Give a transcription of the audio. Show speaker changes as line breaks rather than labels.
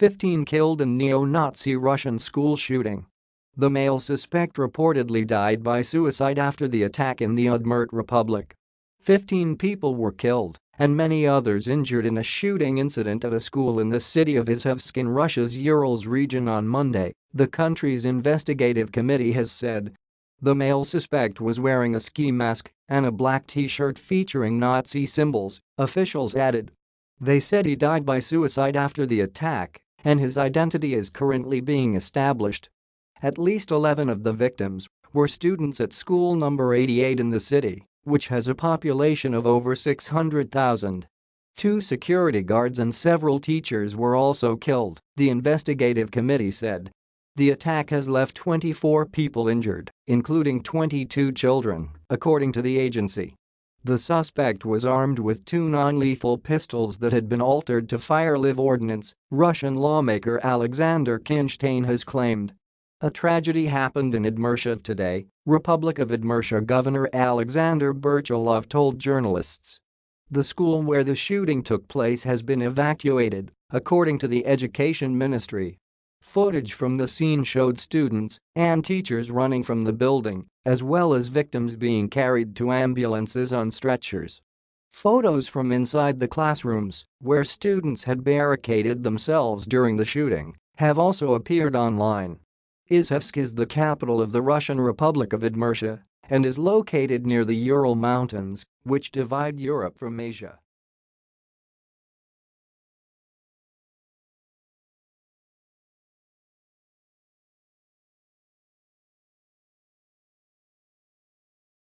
15 killed in neo-Nazi Russian school shooting. The male suspect reportedly died by suicide after the attack in the Udmurt Republic. 15 people were killed and many others injured in a shooting incident at a school in the city of Izhevsk in Russia's Urals region on Monday, the country's investigative committee has said. The male suspect was wearing a ski mask and a black t-shirt featuring Nazi symbols, officials added. They said he died by suicide after the attack and his identity is currently being established. At least 11 of the victims were students at school number 88 in the city which has a population of over 600,000. Two security guards and several teachers were also killed, the investigative committee said. The attack has left 24 people injured, including 22 children, according to the agency. The suspect was armed with two non-lethal pistols that had been altered to fire live ordnance, Russian lawmaker Alexander Khinshtein has claimed. A tragedy happened in Udmurtia today, Republic of Udmurtia Governor Alexander Brechalov told journalists. The school where the shooting took place has been evacuated, according to the Education Ministry. Footage from the scene showed students and teachers running from the building, as well as victims being carried to ambulances on stretchers. Photos from inside the classrooms, where students had barricaded themselves during the shooting, have also appeared online. Izhevsk is the capital of the Russian Republic of Udmurtia and is located near the Ural Mountains, which divide Europe from Asia.